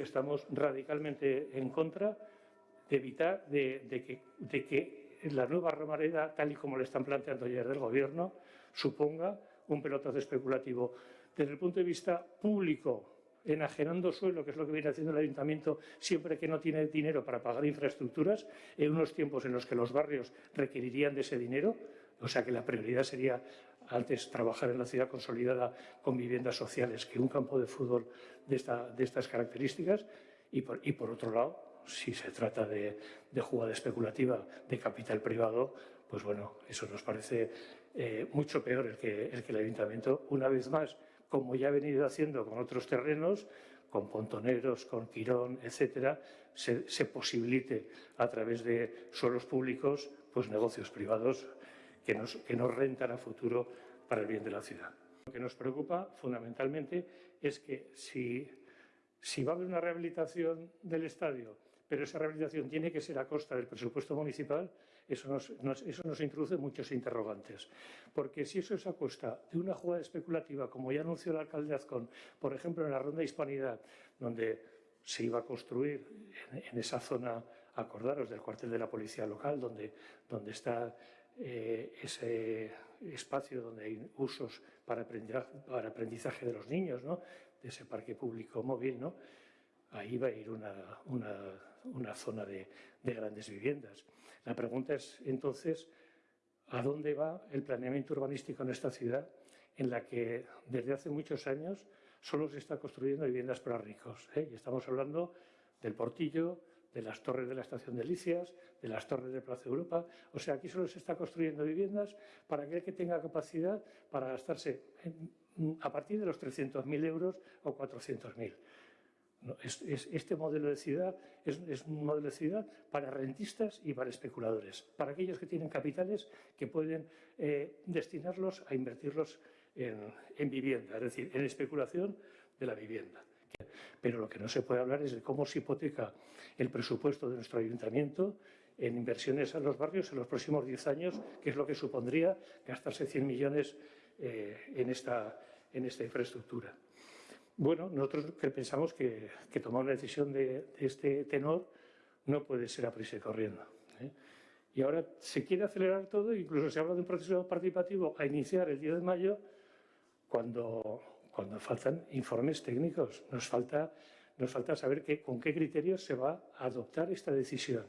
que estamos radicalmente en contra de evitar de, que, de que la nueva Romareda, tal y como le están planteando ayer del Gobierno, suponga un pelotazo especulativo. Desde el punto de vista público, enajenando suelo, que es lo que viene haciendo el ayuntamiento siempre que no tiene dinero para pagar infraestructuras, en unos tiempos en los que los barrios requerirían de ese dinero, o sea que la prioridad sería antes trabajar en la ciudad consolidada con viviendas sociales que un campo de fútbol de, estas características, y por, otro lado, si se trata de, jugada especulativa de capital privado, pues bueno, eso nos parece eh, mucho peor el que, el que el ayuntamiento, una vez más, como ya ha venido haciendo con otros terrenos, con pontoneros, con Quirón, etcétera, se, posibilite a través de suelos públicos pues negocios privados que nos, rentan a futuro para el bien de la ciudad. Lo que nos preocupa fundamentalmente es que si, va a haber una rehabilitación del estadio pero esa rehabilitación tiene que ser a costa del presupuesto municipal, eso nos, introduce muchos interrogantes. Porque si eso es a costa de una jugada especulativa, como ya anunció el alcalde Azcón, por ejemplo, en la Ronda Hispanidad, donde se iba a construir en, esa zona, acordaros, del cuartel de la policía local, donde está eh, ese espacio donde hay usos para aprendizaje, para aprendizaje de los niños, ¿no? de ese parque público móvil, ¿no? ahí va a ir una, zona de, grandes viviendas. La pregunta es, entonces, ¿a dónde va el planeamiento urbanístico en esta ciudad en la que desde hace muchos años solo se está construyendo viviendas para ricos? Eh? Y estamos hablando del Portillo, de las torres de la estación de Licias, de las torres de Plaza Europa. O sea, aquí solo se está construyendo viviendas para aquel que tenga capacidad para gastarse a partir de los 300.000 euros o 400.000 este modelo de ciudad es, un modelo de ciudad para rentistas y para especuladores, para aquellos que tienen capitales que pueden eh, destinarlos a invertirlos en, vivienda, es decir, en especulación de la vivienda. Pero lo que no se puede hablar es de cómo se hipoteca el presupuesto de nuestro ayuntamiento en inversiones a los barrios en los próximos 10 años, que es lo que supondría gastarse 100 millones eh, en, esta, en esta infraestructura. Bueno, nosotros pensamos que, tomar una decisión de, este tenor no puede ser a prisa y corriendo. ¿eh? Y ahora se quiere acelerar todo, incluso se habla de un proceso participativo a iniciar el 10 de mayo, cuando, cuando faltan informes técnicos. Nos falta, nos falta saber con qué criterios se va a adoptar esta decisión,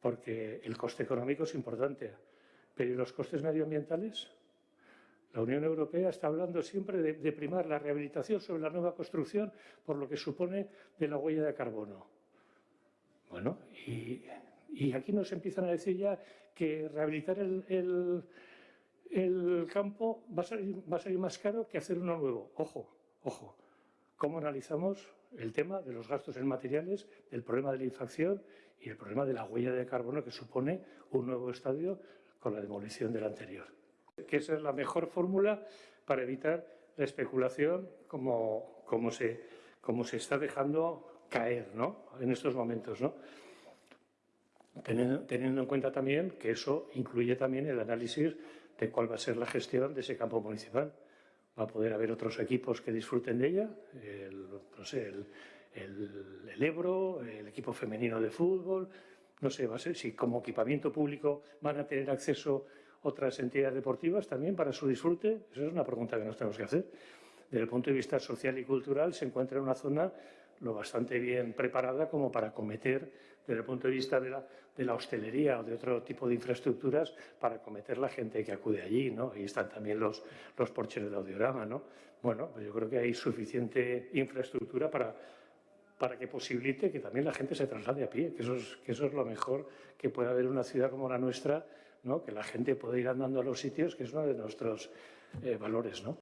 porque el coste económico es importante, pero ¿y los costes medioambientales? La Unión Europea está hablando siempre de, primar la rehabilitación sobre la nueva construcción por lo que supone de la huella de carbono. Bueno, y, aquí nos empiezan a decir ya que rehabilitar el, campo va a, salir, va a salir más caro que hacer uno nuevo. Ojo, ojo. ¿Cómo analizamos el tema de los gastos en materiales, del problema de la infracción y el problema de la huella de carbono que supone un nuevo estadio con la demolición del anterior? que esa es la mejor fórmula para evitar la especulación como, como, se, como se está dejando caer ¿no? en estos momentos. ¿no? Teniendo, teniendo, en cuenta también que eso incluye también el análisis de cuál va a ser la gestión de ese campo municipal. Va a poder haber otros equipos que disfruten de ella, el, no sé, el, el, el Ebro, el equipo femenino de fútbol, no sé, va a ser si como equipamiento público van a tener acceso otras entidades deportivas también para su disfrute? Esa es una pregunta que nos tenemos que hacer. Desde el punto de vista social y cultural se encuentra en una zona lo bastante bien preparada como para cometer, desde el punto de vista de la, hostelería o de otro tipo de infraestructuras, para cometer la gente que acude allí, ¿no? Ahí están también los, los porches del audiograma, ¿no? Bueno, pues yo creo que hay suficiente infraestructura para, para que posibilite que también la gente se traslade a pie, que eso es, lo mejor que puede haber en una ciudad como la nuestra, que la gente puede ir andando a los sitios, que es uno de nuestros eh, valores. ¿no?